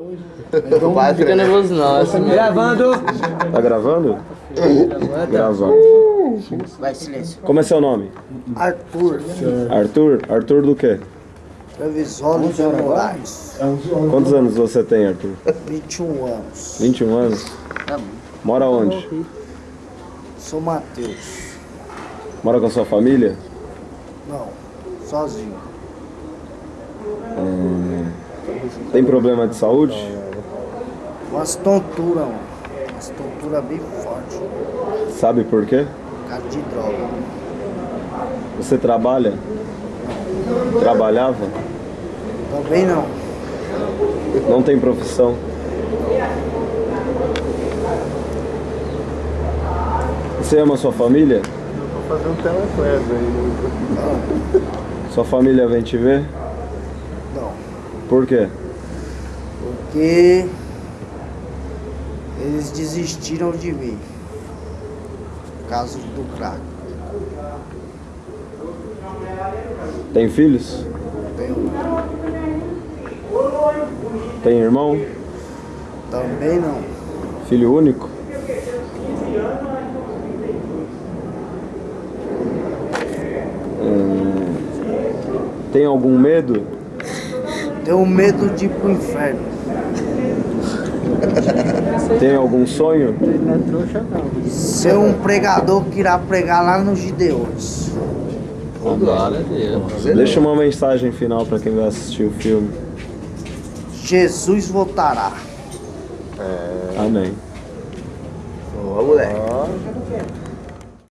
Não fica nervoso não, é assim mesmo. Gravando. Tá gravando? Gravando. Vai, silêncio. Como é seu nome? Arthur, Arthur? Arthur do quê? Trevisório de Moraes, Quantos anos você tem, Arthur? 21 anos. 21 anos? Mora onde? Sou Matheus. Mora com a sua família? Não, sozinho. Tem problema de saúde? Umas tonturas, mano. Umas tonturas bem fortes. Sabe por quê? Por causa de droga. Você trabalha? Trabalhava? Também não. Não tem profissão? Você ama sua família? Vou fazer um telequest aí. Sua família vem te ver? Não. Por quê? Porque eles desistiram de mim. Causa do crack. Tem filhos? Tenho- Tem irmão? Também não. Filho único? Hum, Tem algum medo? Tenho medo de ir pro inferno. Tem algum sonho? Ser um pregador que irá pregar lá nos Gideões. Glória a Deus. Deixa uma mensagem final para quem vai assistir o filme. Jesus voltará. Amém. Ó, moleque.